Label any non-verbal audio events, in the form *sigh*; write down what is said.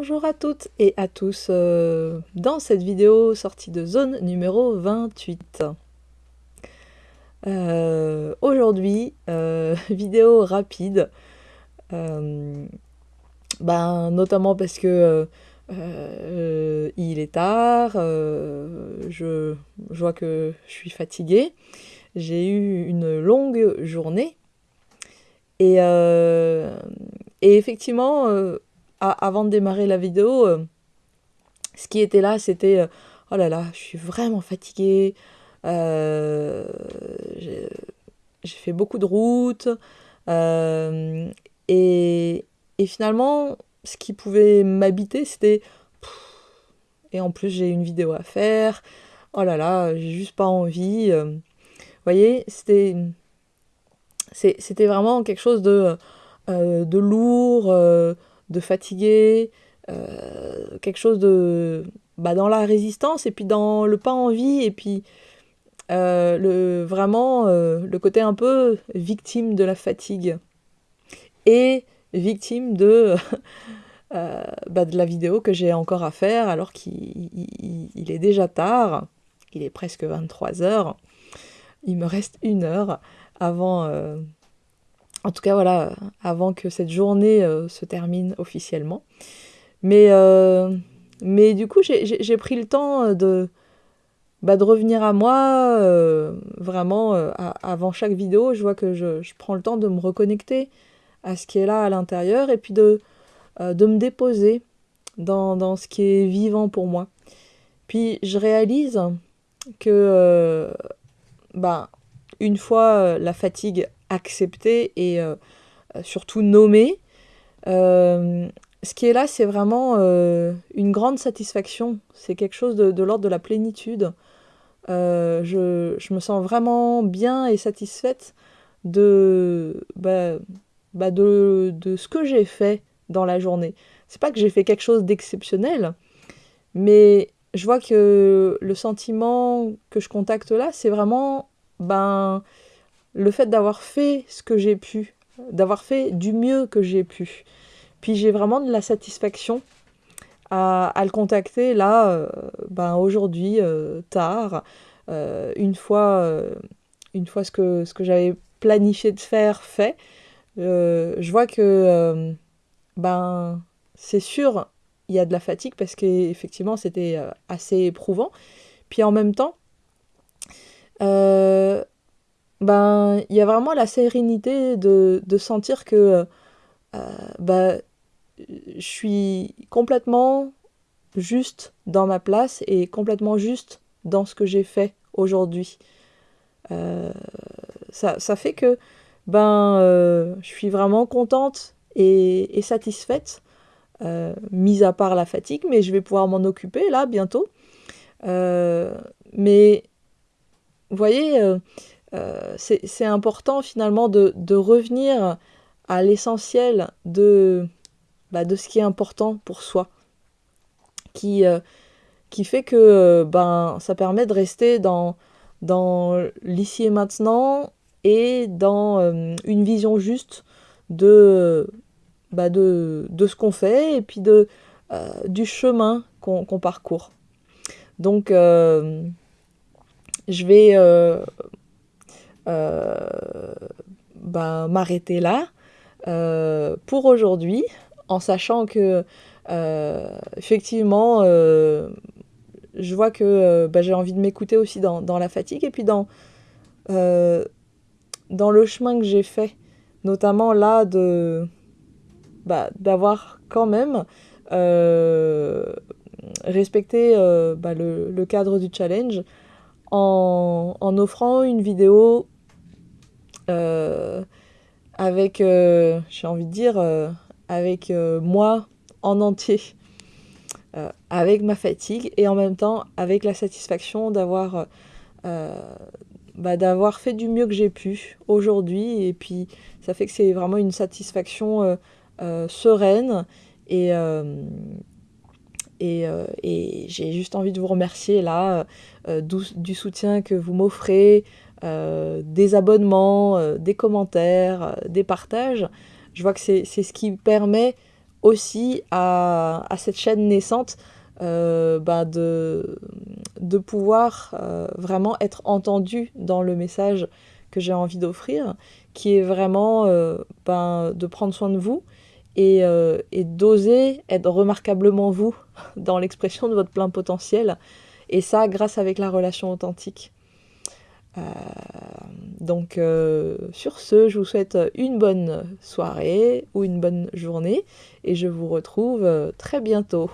Bonjour à toutes et à tous euh, dans cette vidéo sortie de zone numéro 28. Euh, aujourd'hui, euh, *laughs* vidéo rapide, ben, notamment parce que il est tard, je, je, vois que je suis fatiguée, j'ai eu une longue journée et, et effectivement avant de démarrer la vidéo, euh, ce qui était là, c'était euh, oh là là, je suis vraiment fatiguée. Euh, j'ai fait beaucoup de routes. Et, et, finalement, ce qui pouvait m'habiter, c'était. Et en plus, j'ai une vidéo à faire. Oh là là, j'ai juste pas envie. Vous voyez, c'était. C'était vraiment quelque chose de, de lourd de fatigué, euh, quelque chose de bah, dans la résistance et puis dans le pas envie et puis euh, le, vraiment euh, le côté un peu victime de la fatigue et victime de, *laughs* bah, de la vidéo que j'ai encore à faire alors qu'il est déjà tard, il est presque 23 heures, il me reste une heure avant en tout cas, voilà, avant que cette journée euh, se termine officiellement. Mais, euh, du coup, j'ai pris le temps euh, de, bah, de revenir à moi, vraiment, avant chaque vidéo, je vois que je, prends le temps de me reconnecter à ce qui est là à l'intérieur et puis de, me déposer dans, dans, ce qui est vivant pour moi. Puis je réalise que, bah, une fois la fatigue accepter et euh, euh, surtout nommer. Euh, ce qui est là, c'est vraiment une grande satisfaction. C'est quelque chose de, l'ordre de la plénitude. Je, je, me sens vraiment bien et satisfaite de, bah, bah de, de, ce que j'ai fait dans la journée. C'est pas que j'ai fait quelque chose d'exceptionnel, mais je vois que le sentiment que je contacte là, c'est vraiment ben le fait d'avoir fait ce que j'ai pu, d'avoir fait du mieux que j'ai pu. Puis j'ai vraiment de la satisfaction à, le contacter là, euh, ben aujourd'hui, euh, tard, euh, une fois, ce que j'avais planifié de faire fait. je vois que ben c'est sûr, il y a de la fatigue parce qu'effectivement c'était assez éprouvant. Puis en même temps, ben, il y a vraiment la sérénité de, de sentir que euh, ben, je suis complètement juste dans ma place et complètement juste dans ce que j'ai fait aujourd'hui. Euh, ça, ça, fait que ben, euh, je suis vraiment contente et, et satisfaite, mis à part la fatigue, mais je vais pouvoir m'en occuper là bientôt. mais vous voyez, euh, c'est important finalement de, revenir à l'essentiel de, bah, de ce qui est important pour soi, qui, euh, qui fait que euh, ben, ça permet de rester dans, dans l'ici et maintenant et dans une vision juste de, bah, de, de ce qu'on fait et puis de, du chemin qu'on parcourt. Donc, je vais ben, m'arrêter là euh, pour aujourd'hui, en sachant que euh, effectivement je vois que ben, j'ai envie de m'écouter aussi dans, la fatigue et puis dans, dans le chemin que j'ai fait, notamment là de bah, d'avoir quand même respecté bah, le, cadre du challenge en, offrant une vidéo euh, avec, euh, j'ai envie de dire, euh, avec moi en entier, avec ma fatigue et en même temps avec la satisfaction d'avoir bah, d'avoir fait du mieux que j'ai pu aujourd'hui. Et puis ça fait que c'est vraiment une satisfaction sereine. Et, et, j'ai juste envie de vous remercier là du, soutien que vous m'offrez, euh, des abonnements, euh, des commentaires, euh, des partages. Je vois que c'est ce qui permet aussi à, cette chaîne naissante bah, de, de pouvoir vraiment être entendu dans le message que j'ai envie d'offrir, qui est vraiment ben, de prendre soin de vous et, et d'oser être remarquablement vous *laughs* dans l'expression de votre plein potentiel. Et ça, grâce avec la relation authentique. Donc sur ce, je vous souhaite une bonne soirée ou une bonne journée et je vous retrouve très bientôt.